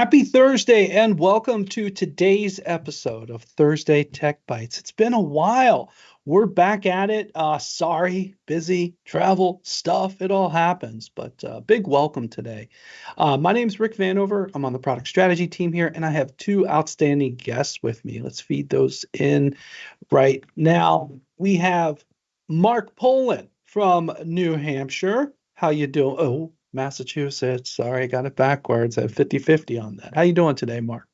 Happy Thursday and welcome to today's episode of Thursday Tech Bites. It's been a while. We're back at it. Uh, sorry, busy, travel, stuff, it all happens, but uh, big welcome today. Uh, my name is Rick Vanover. I'm on the product strategy team here, and I have two outstanding guests with me. Let's feed those in right now. We have Mark Poland from New Hampshire. How you doing? Oh, Massachusetts. Sorry, I got it backwards. I have 50-50 on that. How you doing today, Mark?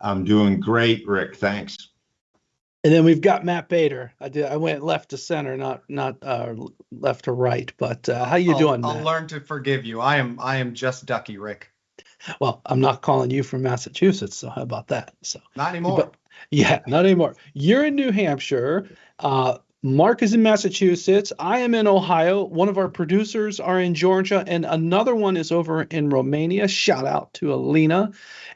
I'm doing great, Rick. Thanks. And then we've got Matt Bator. I did. I went left to center, not not uh, left to right. But uh, how you I'll, doing? I'll Matt? learn to forgive you. I am I am just Ducky, Rick. Well, I'm not calling you from Massachusetts, so how about that? So not anymore. But, yeah, not anymore. You're in New Hampshire. Uh, Mark is in Massachusetts. I am in Ohio. One of our producers are in Georgia, and another one is over in Romania. Shout out to Alina.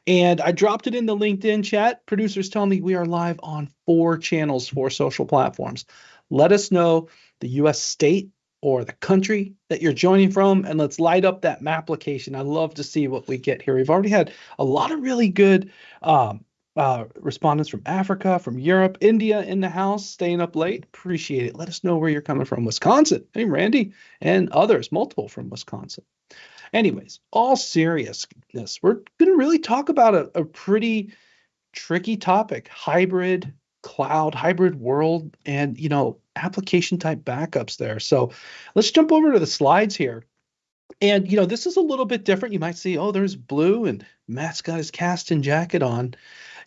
And I dropped it in the LinkedIn chat. Producers tell me we are live on four channels, four social platforms. Let us know the US state or the country that you're joining from, and let's light up that map application. I love to see what we get here. We've already had a lot of really good um, uh, respondents from Africa, from Europe, India in the house, staying up late. Appreciate it. Let us know where you're coming from. Wisconsin. Hey, Randy, and others, multiple from Wisconsin. Anyways, all seriousness, we're going to really talk about a, a pretty tricky topic hybrid cloud, hybrid world, and, you know, application type backups there. So let's jump over to the slides here. And, you know, this is a little bit different. You might see, oh, there's blue and Matt's got his Kasten jacket on.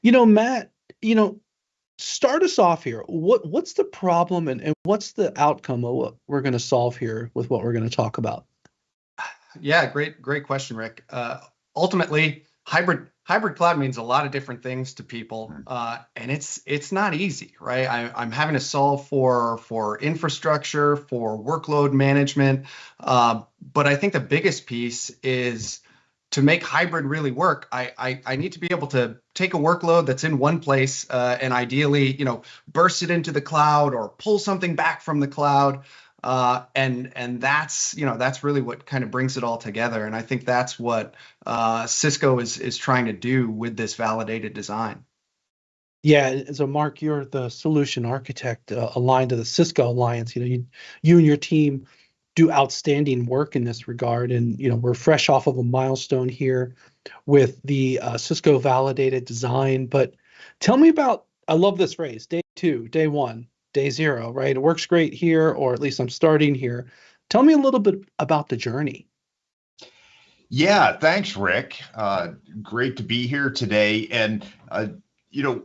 You know, Matt, you know, start us off here. What what's the problem and, and what's the outcome of what we're going to solve here with what we're going to talk about? Yeah, great great question, Rick. Uh, ultimately, hybrid hybrid cloud means a lot of different things to people, uh, and it's it's not easy, right? I, am having to solve for for infrastructure, for workload management, uh, but I think the biggest piece is to make hybrid really work, I, I, I need to be able to take a workload that's in one place uh, and ideally, you know, burst it into the cloud or pull something back from the cloud. Uh, and and that's you know that's really what kind of brings it all together. And I think that's what uh, Cisco is is trying to do with this validated design. Yeah, so Mark, you're the solution architect uh, aligned to the Cisco Alliance. You know, you you and your team do outstanding work in this regard. And you know, we're fresh off of a milestone here with the uh, Cisco validated design. But tell me about. I love this phrase: day two, day one, day zero. Right? It works great here, or at least I'm starting here. Tell me a little bit about the journey. Yeah, thanks, Rick. Uh, great to be here today. And uh, you know,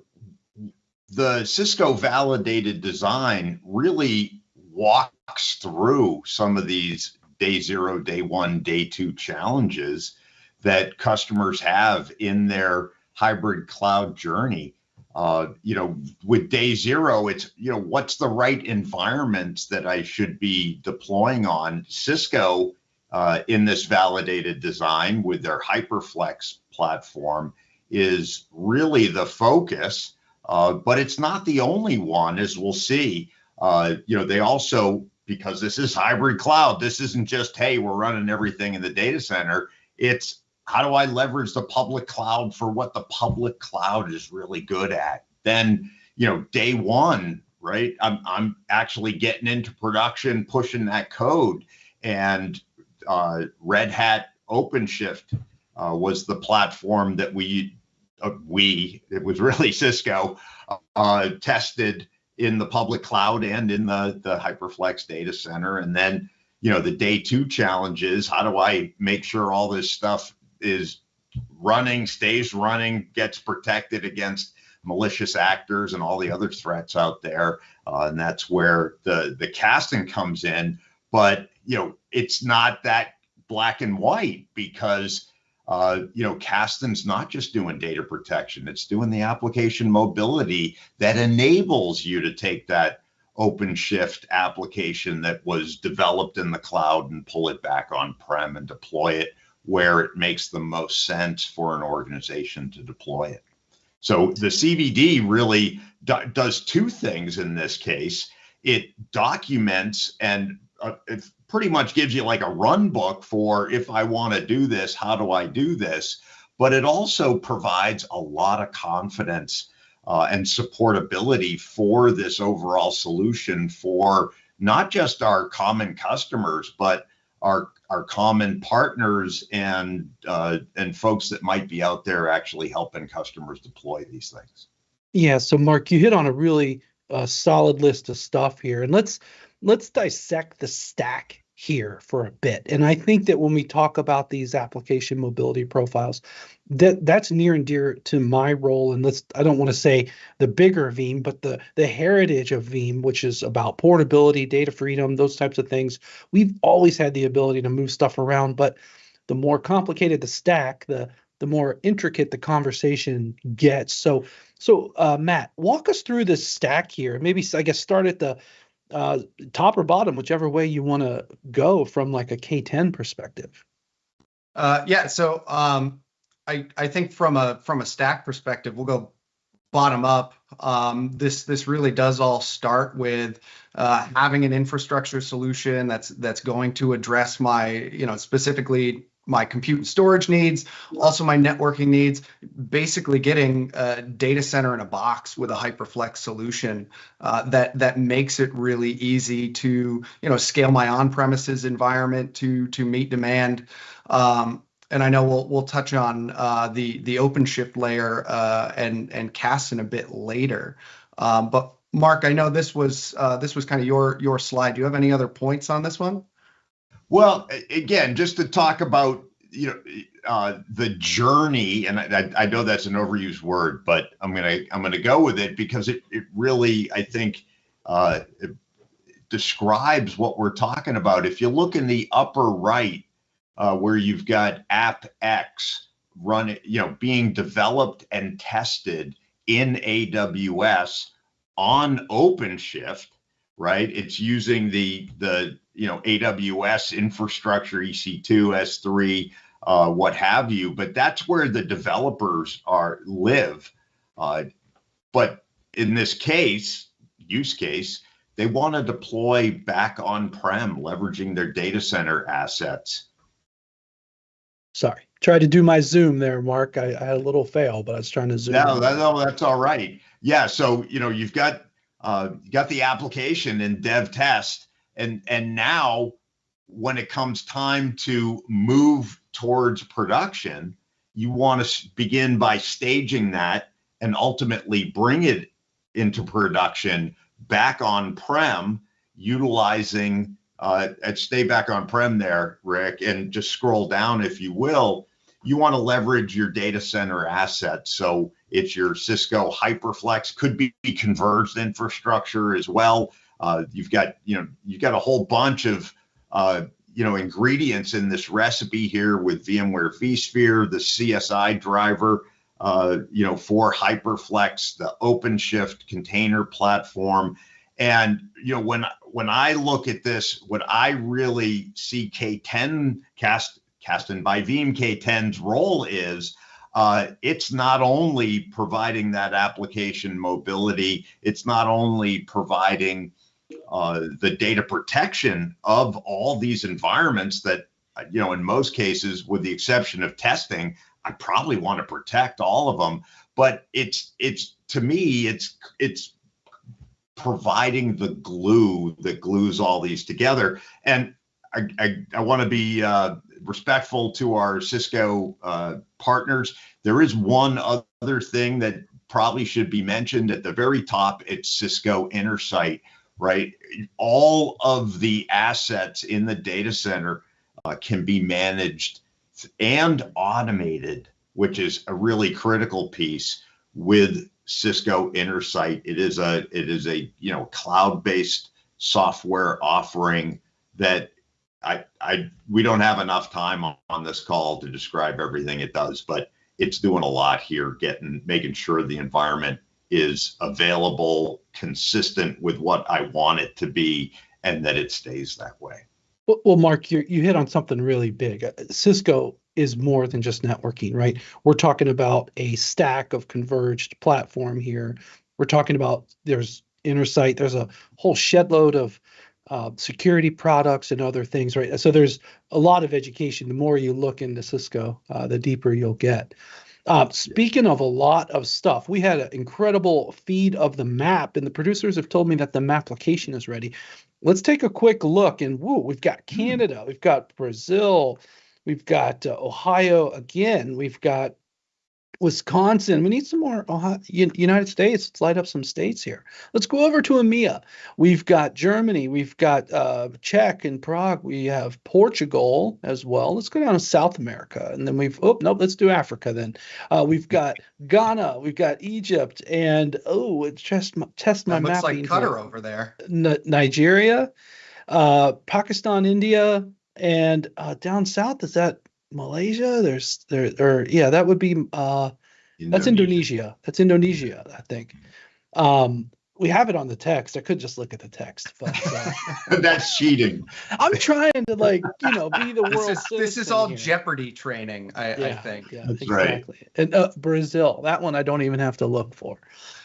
the Cisco validated design really walks through some of these day zero, day one, day two challenges that customers have in their hybrid cloud journey. Uh, you know, with day zero, it's, you know, what's the right environment that I should be deploying on? Cisco, uh, in this validated design with their HyperFlex platform, is really the focus, uh, but it's not the only one, as we'll see. Uh, you know, they also, because this is hybrid cloud, this isn't just, hey, we're running everything in the data center. It's how do I leverage the public cloud for what the public cloud is really good at? Then, you know, day one, right? I'm, I'm actually getting into production, pushing that code. And uh, Red Hat OpenShift uh, was the platform that we, uh, we, it was really Cisco, uh, tested in the public cloud and in the, the HyperFlex data center. And then, you know, the day two challenge is how do I make sure all this stuff is running, stays running, gets protected against malicious actors and all the other threats out there. Uh, and that's where the, the Kasten comes in. But, you know, it's not that black and white because uh, you know, Kasten's not just doing data protection, it's doing the application mobility that enables you to take that OpenShift application that was developed in the cloud and pull it back on prem and deploy it where it makes the most sense for an organization to deploy it. So the CVD really do does two things in this case. It documents and uh, pretty much gives you like a run book for if I want to do this, how do I do this? but it also provides a lot of confidence uh, and supportability for this overall solution for not just our common customers, but our our common partners and uh, and folks that might be out there actually helping customers deploy these things. Yeah. So Mark, you hit on a really uh, solid list of stuff here, and let's let's dissect the stack here for a bit. And I think that when we talk about these application mobility profiles, that that's near and dear to my role. And let's I don't want to say the bigger Veeam, but the the heritage of Veeam, which is about portability, data freedom, those types of things. We've always had the ability to move stuff around, but the more complicated the stack, the the more intricate the conversation gets. So, so uh, Matt, walk us through this stack here. Maybe I guess start at the uh, top or bottom, whichever way you want to go from like a K10 perspective. Uh, yeah, so um, I I think from a from a stack perspective, we'll go bottom up. Um, this this really does all start with uh, having an infrastructure solution that's that's going to address my you know specifically my compute and storage needs, also my networking needs, basically getting a data center in a box with a HyperFlex solution uh, that that makes it really easy to you know scale my on-premises environment to to meet demand. Um, and I know we'll we'll touch on uh, the the OpenShift layer uh, and and Kasten a bit later. Um, but Mark, I know this was uh, this was kind of your your slide. Do you have any other points on this one? Well, again, just to talk about you know uh, the journey, and I, I, know that's an overused word, but I'm gonna I'm gonna go with it because it it really I think uh, describes what we're talking about. If you look in the upper right, uh, where you've got App X running, you know, being developed and tested in AWS on OpenShift, right? It's using the the you know AWS infrastructure, EC2, S3, uh, what have you. But that's where the developers are live. Uh, but in this case, use case, they want to deploy back on prem, leveraging their data center assets. Sorry, tried to do my Zoom there, Mark. I, I had a little fail, but I was trying to zoom. No, that, no, that's all right. Yeah, so you know you've got uh, you got the application in dev test, and and now when it comes time to move towards production, you want to begin by staging that and ultimately bring it into production back on prem, utilizing uh, and stay back on prem there, Rick, and just scroll down if you will. You want to leverage your data center assets. So it's your Cisco HyperFlex, could be converged infrastructure as well. Uh, you've got, you know, you've got a whole bunch of uh, you know ingredients in this recipe here with VMware vSphere, the CSI driver, uh, you know, for HyperFlex, the OpenShift container platform, and you know when when I look at this, what I really see K10 cast Kasten by Veeam K10's role is. Uh, it's not only providing that application mobility, it's not only providing uh, the data protection of all these environments that, you know, in most cases, with the exception of testing, I probably want to protect all of them. But it's it's to me, it's it's providing the glue that glues all these together. And I, I, I want to be uh, respectful to our Cisco uh, partners. There is one other thing that probably should be mentioned at the very top. It's Cisco Intersight right? All of the assets in the data center uh, can be managed and automated, which is a really critical piece with Cisco Intersight. It is a it is a you know cloud-based software offering that I I we don't have enough time on, on this call to describe everything it does, but it's doing a lot here, getting making sure the environment is available, consistent with what I want it to be, and that it stays that way. Well, Mark, you you hit on something really big. Uh, Cisco is more than just networking, right? We're talking about a stack of converged platform here. We're talking about there's Intersight, there's a whole shed load of uh, security products and other things, right? So there's a lot of education. The more you look into Cisco, uh, the deeper you'll get. Uh, speaking of a lot of stuff, we had an incredible feed of the map, and the producers have told me that the map application is ready. Let's take a quick look, and woo, we've got hmm. Canada, we've got Brazil, we've got uh, Ohio again, we've got Wisconsin. We need some more Ohio, United States. Let's light up some states here. Let's go over to EMEA. We've got Germany. We've got uh, Czech and Prague. We have Portugal as well. Let's go down to South America, and then we've oh nope. Let's do Africa then. Uh, we've got Ghana. We've got Egypt, and oh, it's just test my map. Looks like Qatar over there. N- Nigeria, uh, Pakistan, India, and uh, down south is that Malaysia. There's there or yeah, that would be uh that's Indonesia. That's Indonesia, I think. Um we have it on the text. I could just look at the text, but uh, that's cheating. I'm trying to like, you know, be the world. This is, this is all here. Jeopardy training, I, yeah, I think. Yeah, that's exactly. Right. And uh, Brazil, that one I don't even have to look for.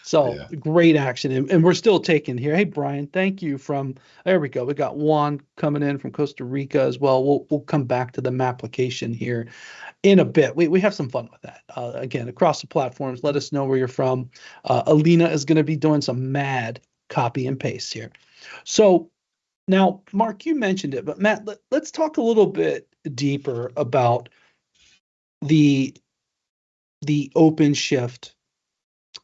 So yeah. great action, and, and, we're still taking here. Hey Brian, thank you from. There we go. We got Juan coming in from Costa Rica as well. We'll we'll come back to the map application here in a bit. We we have some fun with that. Uh, again, across the platforms. Let us know where you're from. Uh, Alina is going to be doing some mad copy and paste here. So now, Mark, you mentioned it, but Matt, let, let's talk a little bit deeper about the the OpenShift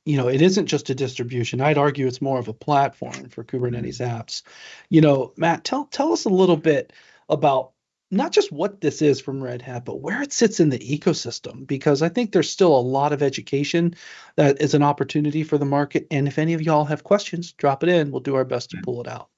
you know, it isn't just a distribution. I'd argue it's more of a platform for Kubernetes apps. You know, Matt, tell tell us a little bit about not just what this is from Red Hat, but where it sits in the ecosystem, because I think there's still a lot of education that is an opportunity for the market. And if any of y'all have questions, drop it in. We'll do our best to pull it out.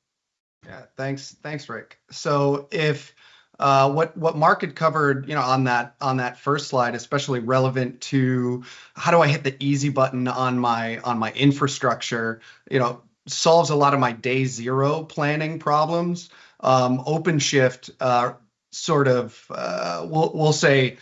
Yeah, thanks, thanks, Rick. So if uh, what what Mark had covered, you know, on that on that first slide, especially relevant to how do I hit the easy button on my on my infrastructure, you know, solves a lot of my day zero planning problems. Um, OpenShift uh, sort of uh, we'll we'll say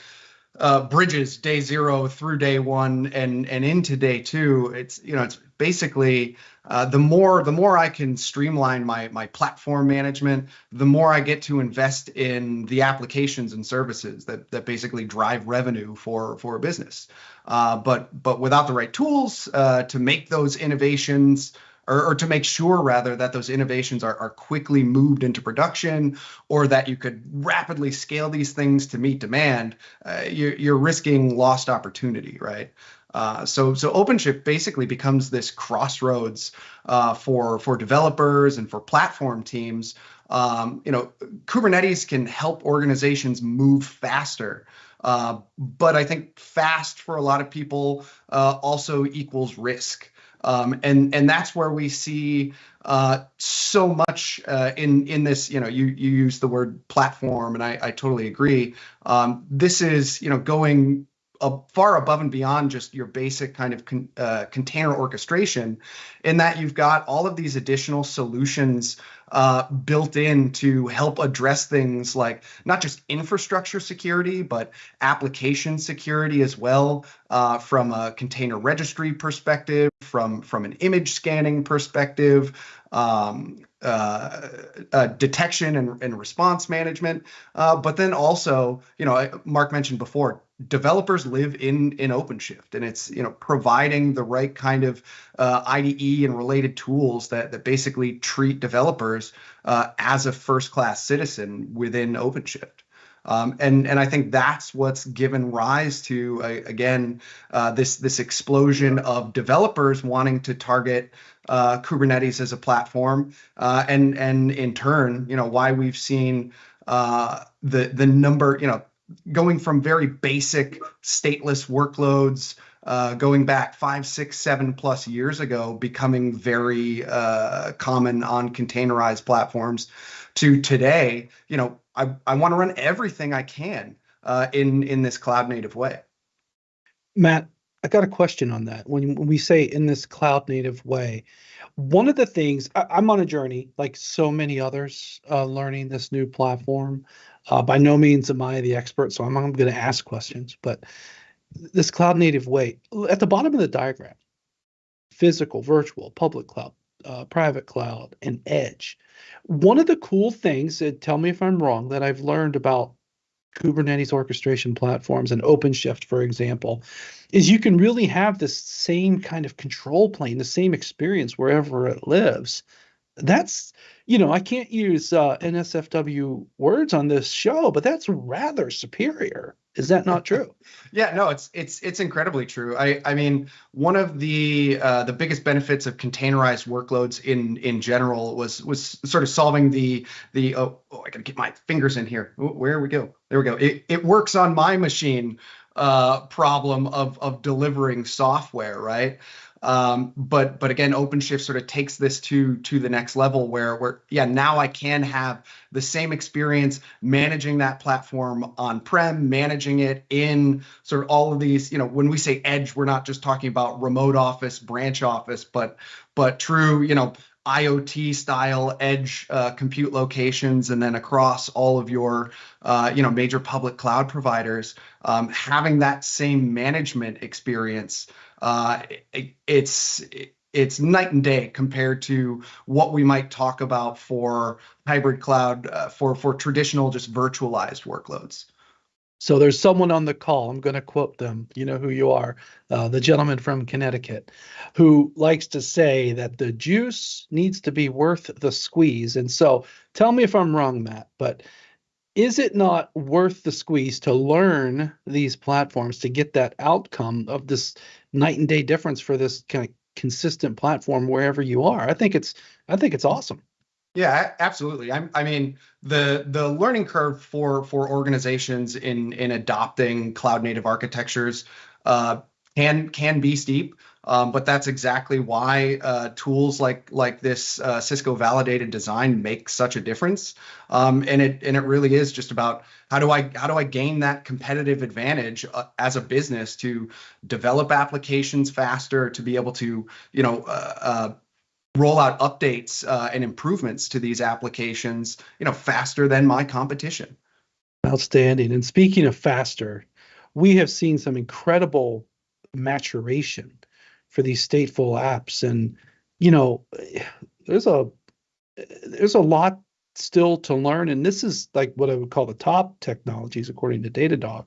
uh, bridges day zero through day one and and into day two. It's you know it's basically uh, the more the more I can streamline my my platform management, the more I get to invest in the applications and services that that basically drive revenue for for a business. Uh, but but without the right tools uh, to make those innovations or, or, to make sure rather that those innovations are, are quickly moved into production or that you could rapidly scale these things to meet demand, uh, you're, you're risking lost opportunity, right? Uh, so so OpenShift basically becomes this crossroads uh, for for developers and for platform teams. Um, you know, Kubernetes can help organizations move faster. Uh, but I think fast for a lot of people uh, also equals risk. Um, and and that's where we see uh, so much uh, in in this. You know, you you use the word platform, and I, I totally agree. Um, this is you know going far above and beyond just your basic kind of con, uh, container orchestration, in that you've got all of these additional solutions uh, built in to help address things like not just infrastructure security, but application security as well, uh, from a container registry perspective, from from an image scanning perspective. Um, uh, uh, detection and, and, response management, uh, but then also, you know, Mark mentioned before, developers live in in OpenShift, and it's you know providing the right kind of uh, IDE and related tools that that basically treat developers uh, as a first class citizen within OpenShift. Um, and and I think that's what's given rise to uh, again uh, this this explosion of developers wanting to target uh, Kubernetes as a platform, uh, and and in turn, you know, why we've seen uh, the the number, you know, going from very basic stateless workloads uh, going back five, six, seven plus years ago, becoming very uh, common on containerized platforms, to today, you know, I, I want to run everything I can uh, in in this cloud native way. Matt, I got a question on that. When, when we say in this cloud native way, one of the things I, am on a journey, like so many others, uh, learning this new platform. Uh, by no means am I the expert, so I'm, I'm going to ask questions. But this cloud native way, at the bottom of the diagram, physical, virtual, public cloud, uh, private cloud, and edge. One of the cool things, that, tell me if I'm wrong, that I've learned about Kubernetes orchestration platforms and OpenShift, for example, is you can really have the same kind of control plane, the same experience wherever it lives. That's, you know, I can't use uh, NSFW words on this show, but that's rather superior. Is that not true? yeah, no, it's it's it's incredibly true. I I mean, one of the uh, the biggest benefits of containerized workloads in in general was was sort of solving the the oh, oh I gotta get my fingers in here. Where we go? There we go. It it works on my machine uh, problem of of delivering software, right? Um, but but again, OpenShift sort of takes this to to the next level where where yeah now I can have the same experience managing that platform on prem, managing it in sort of all of these you know when we say edge, we're not just talking about remote office, branch office, but but true you know IoT style edge uh, compute locations, and then across all of your, uh, you know, major public cloud providers, um, having that same management experience uh, it, it's it's night and day compared to what we might talk about for hybrid cloud uh, for for traditional just virtualized workloads. So there's someone on the call. I'm going to quote them. You know who you are, uh, the gentleman from Connecticut, who likes to say that the juice needs to be worth the squeeze. And so, tell me if I'm wrong, Matt, but is it not worth the squeeze to learn these platforms to get that outcome of this night and day difference for this kind of consistent platform wherever you are? I think it's I think it's awesome. Yeah, absolutely. I, I mean, the the learning curve for for organizations in in adopting cloud native architectures uh, can can be steep. Um, but that's exactly why uh, tools like like this uh, Cisco validated design make such a difference. Um, and it and it really is just about how do I how do I gain that competitive advantage uh, as a business to develop applications faster, to be able to you know uh, uh, roll out updates uh, and improvements to these applications you know faster than my competition. Outstanding. And speaking of faster, we have seen some incredible maturation for these stateful apps and you know there's a there's a lot still to learn and this is like what i would call the top technologies according to datadog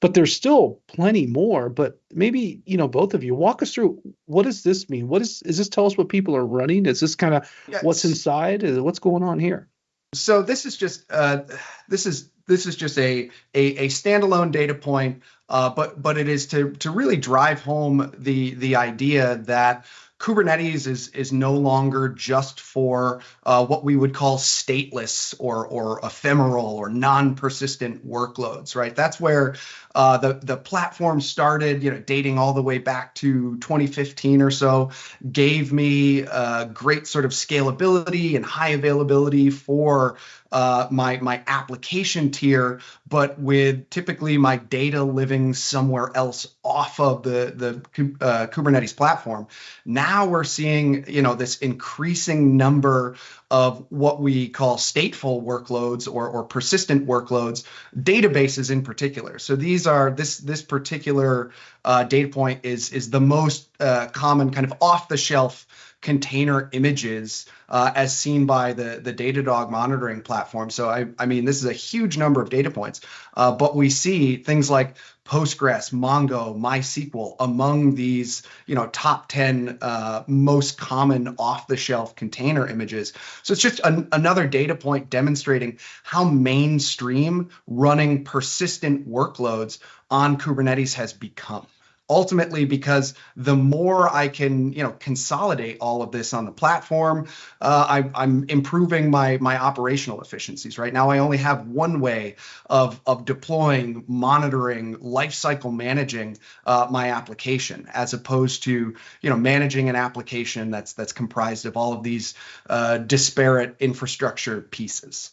but there's still plenty more but maybe you know both of you walk us through what does this mean what is is this tell us what people are running is this kind of yes. what's inside what's going on here so this is just uh, this is this is just a a, a standalone data point, uh, but but it is to to really drive home the the idea that Kubernetes is is no longer just for uh, what we would call stateless or or ephemeral or non-persistent workloads, right? That's where uh, the the platform started, you know, dating all the way back to 2015 or so, gave me uh, great sort of scalability and high availability for uh, my my application tier, but with typically my data living somewhere else off of the the uh, Kubernetes platform. Now we're seeing you know this increasing number of what we call stateful workloads or, or persistent workloads, databases in particular. So these are this this particular uh, data point is is the most uh, common kind of off the shelf container images uh, as seen by the, the Datadog monitoring platform. So, I, I mean, this is a huge number of data points, uh, but we see things like Postgres, Mongo, MySQL among these, you know, top 10 uh, most common off-the-shelf container images. So it's just an, another data point demonstrating how mainstream running persistent workloads on Kubernetes has become ultimately because the more I can, you know, consolidate all of this on the platform, uh, I, am improving my my operational efficiencies. Right now, I only have one way of of deploying, monitoring, lifecycle managing uh, my application, as opposed to you know managing an application that's that's comprised of all of these uh, disparate infrastructure pieces.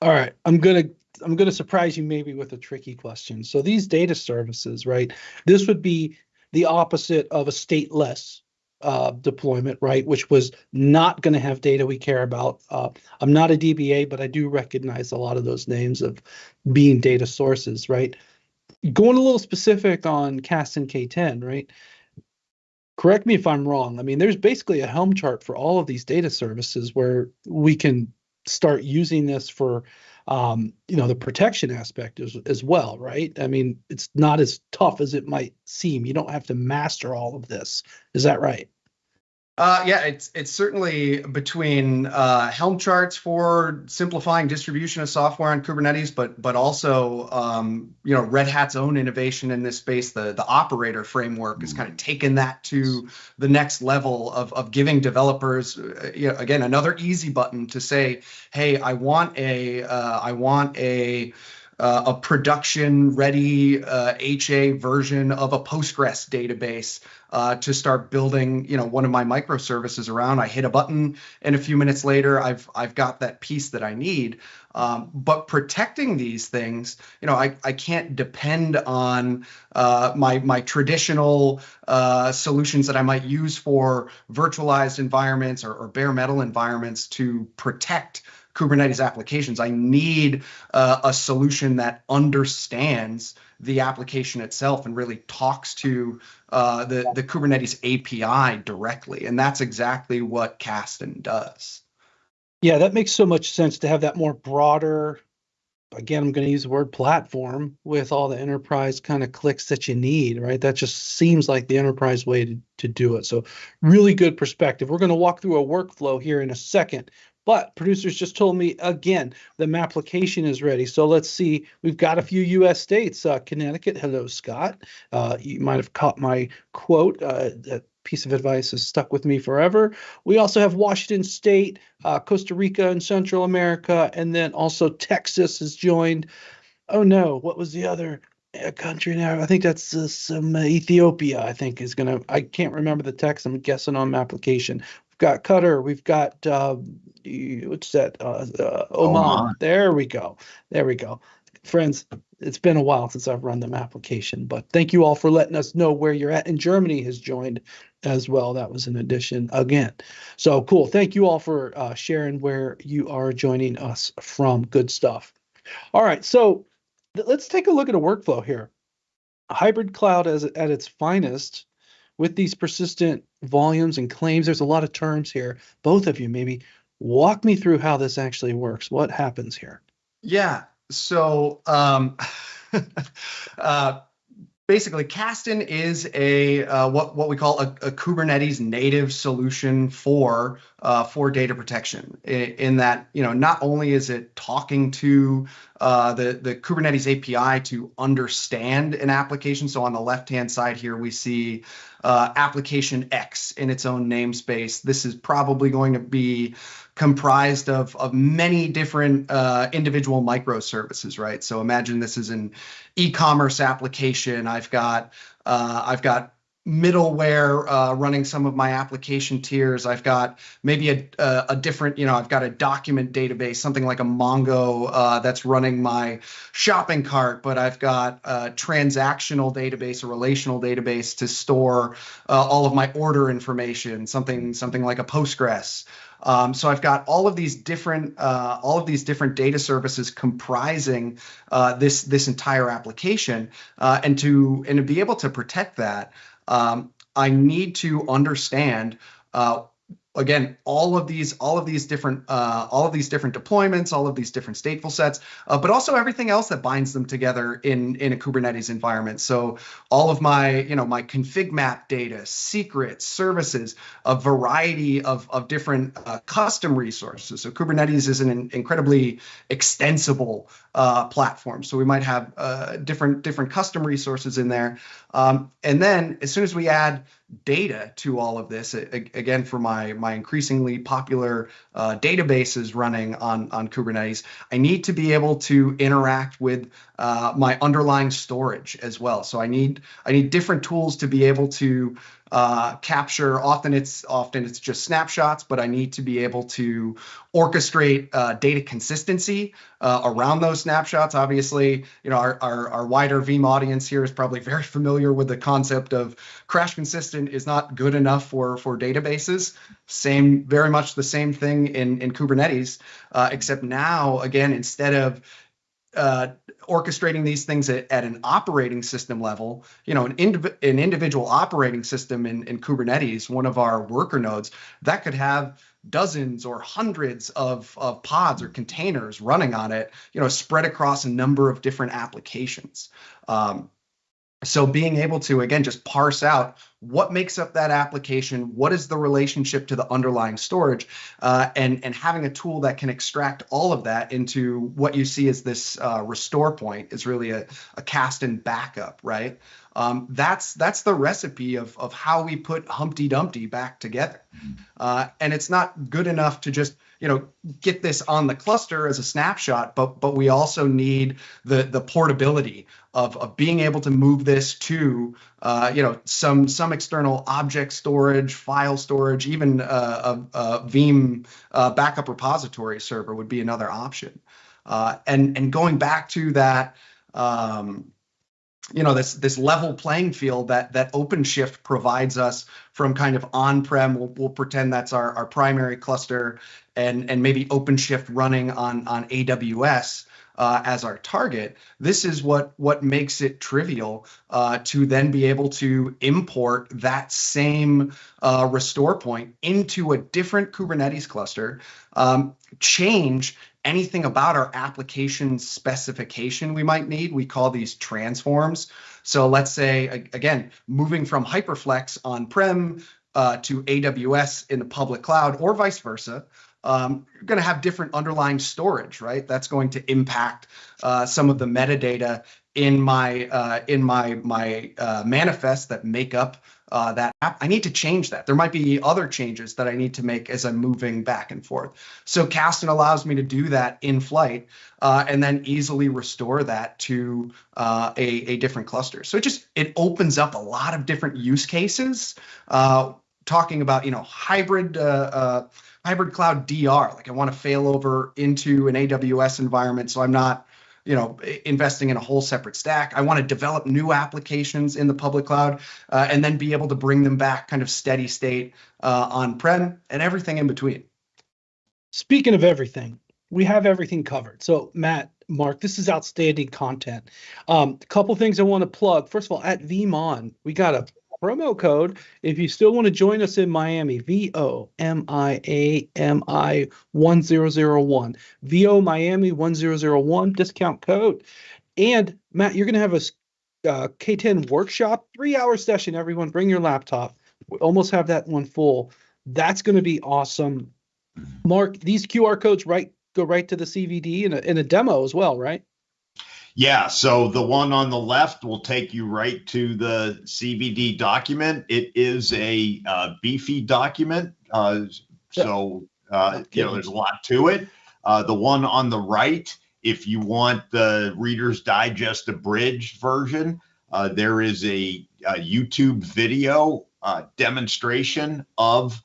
All right, I'm gonna I'm going to surprise you maybe with a tricky question. So these data services, right? This would be the opposite of a stateless uh, deployment, right? Which was not going to have data we care about. Uh, I'm not a DBA, but I do recognize a lot of those names of being data sources, right? Going a little specific on Kasten K10, right? correct me if I'm wrong. I mean, there's basically a Helm chart for all of these data services where we can start using this for, um, you know, the protection aspect as, as well, right? I mean, it's not as tough as it might seem. You don't have to master all of this. Is that right? Uh, yeah, it's it's certainly between uh, Helm charts for simplifying distribution of software on Kubernetes, but but also um, you know Red Hat's own innovation in this space, the the operator framework, has kind of taken that to the next level of of giving developers, uh, you know, again another easy button to say, hey, I want a uh, I want a uh, a production ready uh, HA version of a Postgres database uh, to start building, you know, one of my microservices around. I hit a button, and a few minutes later, I've I've got that piece that I need. Um, but protecting these things, you know, I, I can't depend on uh, my my traditional uh, solutions that I might use for virtualized environments or, or bare metal environments to protect Kubernetes applications. I need uh, a solution that understands the application itself and really talks to uh, the, the Kubernetes API directly. And that's exactly what Kasten does. Yeah, that makes so much sense to have that more broader, again, I'm going to use the word platform with all the enterprise kind of clicks that you need, right? That just seems like the enterprise way to, to do it. So, really good perspective. We're going to walk through a workflow here in a second but producers just told me again the application is ready. So let's see. We've got a few U.S. states. Uh, Connecticut. Hello, Scott. Uh, you might have caught my quote. Uh, that piece of advice has stuck with me forever. We also have Washington State, uh, Costa Rica, and Central America, and then also Texas has joined. Oh no, what was the other? a country now. I think that's uh, some uh, Ethiopia. I think is gonna. I can't remember the text. I'm guessing on application. We've got Qatar. We've got uh, what's that? Uh, uh, Oman. Oman. There we go. There we go. Friends, it's been a while since I've run them application, but thank you all for letting us know where you're at. And Germany has joined as well. That was an addition again. So cool. Thank you all for uh, sharing where you are joining us from. Good stuff. All right. So th- let's take a look at a workflow here. Hybrid cloud as at its finest with these persistent volumes and claims. There's a lot of terms here. Both of you maybe Walk me through how this actually works. What happens here? Yeah. So um, uh, basically, Kasten is a uh, what what we call a, a, Kubernetes native solution for uh, for data protection. In, in, that, you know, not only is it talking to uh, the the Kubernetes API to understand an application. So on the left hand side here, we see uh, application X in its own namespace. This is probably going to be comprised of, of many different uh, individual microservices, right? So imagine this is an e-commerce application. I've got uh, I've got middleware uh, running some of my application tiers. I've got maybe a, a, a, different, you know, I've got a document database, something like a Mongo uh, that's running my shopping cart, but I've got a transactional database, a relational database to store uh, all of my order information, something something like a Postgres. Um, so I've got all of these different uh, all of these different data services comprising uh, this this entire application, uh, and to and to be able to protect that, um, I need to understand uh, again all of these all of these different uh, all of these different deployments all of these different stateful sets uh, but also everything else that binds them together in in a kubernetes environment. So all of my you know my config map data secrets services a variety of of different uh, custom resources. So kubernetes is an incredibly extensible uh, platform. So we might have uh, different different custom resources in there. Um, and then as soon as we add data to all of this again for my my increasingly popular uh, databases running on on kubernetes i need to be able to interact with uh, my underlying storage as well so i need i need different tools to be able to uh, capture. Often it's often it's just snapshots, but I need to be able to orchestrate uh, data consistency uh, around those snapshots. Obviously, you know our, our, our wider Veeam audience here is probably very familiar with the concept of crash consistent is not good enough for for databases. Same, very much the same thing in in Kubernetes, uh, except now again instead of uh, orchestrating these things at, at, an operating system level, you know, an, indiv- an individual operating system in, in Kubernetes, one of our worker nodes, that could have dozens or hundreds of, of pods or containers running on it, you know, spread across a number of different applications. Um, so being able to again just parse out what makes up that application, what is the relationship to the underlying storage, uh, and and having a tool that can extract all of that into what you see as this uh, restore point is really a, a Kasten backup, right? Um, that's that's the recipe of of how we put Humpty Dumpty back together, uh, and it's not good enough to just you know get this on the cluster as a snapshot, but but we also need the the portability of, of being able to move this to uh, you know some some external object storage, file storage, even uh, a, a Veeam uh, backup repository server would be another option. Uh, and and going back to that. Um, you know this this level playing field that that OpenShift provides us from kind of on-prem. We'll, we'll pretend that's our, our primary cluster, and and maybe OpenShift running on on AWS uh, as our target. This is what what makes it trivial uh, to then be able to import that same uh, restore point into a different Kubernetes cluster, um, change anything about our application specification we might need. We call these transforms. So let's say, again, moving from Hyperflex on-prem uh, to AWS in the public cloud or vice versa, um, you're going to have different underlying storage, right? That's going to impact uh, some of the metadata in my uh, in my my uh, manifest that make up uh, that app. I need to change that. There might be other changes that I need to make as I'm moving back and forth. So Kasten allows me to do that in flight uh, and then easily restore that to uh, a, a different cluster. So it just it opens up a lot of different use cases. Uh, talking about you know hybrid uh, uh, hybrid cloud DR. Like I want to fail over into an AWS environment, so I'm not you know investing in a whole separate stack. I want to develop new applications in the public cloud uh, and then be able to bring them back kind of steady state uh, on prem and everything in between. Speaking of everything we have everything covered. So matt mark this is outstanding content. Um, a couple things i want to plug. First of all at VeeamON we got a promo code if you still want to join us in Miami. V O M I A M I 1001. VO Miami 1001 discount code. And Matt, you're going to have a uh, K10 workshop, three hour session. Everyone, bring your laptop. We almost have that one full. That's going to be awesome. Mark, these QR codes right go right to the CVD in a, in a demo as well, right? Yeah, so the one on the left will take you right to the CVD document. It is a uh, beefy document, uh, so uh, you know there's a lot to it. Uh, the one on the right, if you want the Reader's Digest abridged version, uh, there is a, a YouTube video uh, demonstration of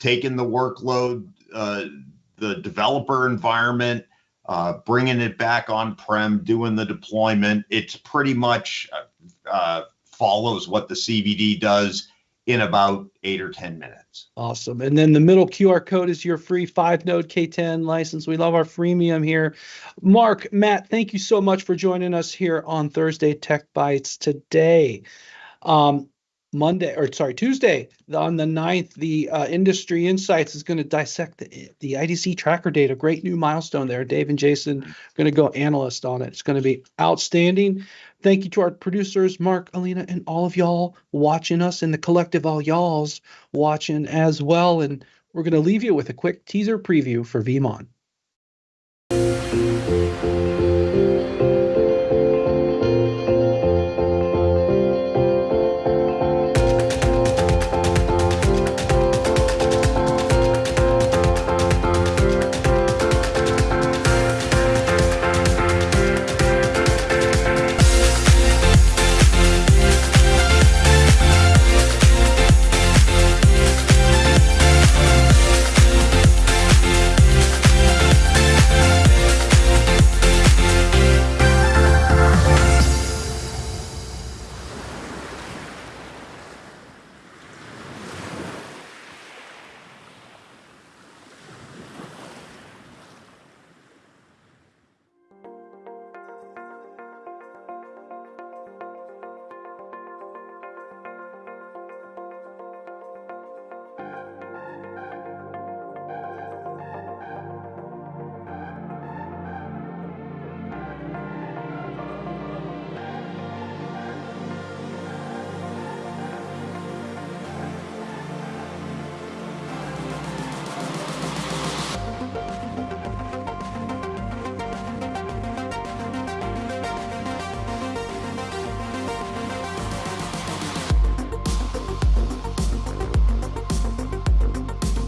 taking the workload, the developer environment uh, bringing it back on prem, doing the deployment. It's pretty much uh, uh follows what the CVD does in about eight or 10 minutes. Awesome. And then the middle QR code is your free five node K10 license. We love our freemium here. Mark, Matt, thank you so much for joining us here on Thursday Tech Bytes today. Um, Monday or sorry Tuesday on the 9th, the uh, Industry Insights is going to dissect the, the IDC tracker data. Great new milestone there. Dave and Jason going to go analyst on it. It's going to be outstanding. Thank you to our producers, Mark, Alina, and all of y'all watching us, and the collective all y'all's watching as well. And we're going to leave you with a quick teaser preview for VeeamON.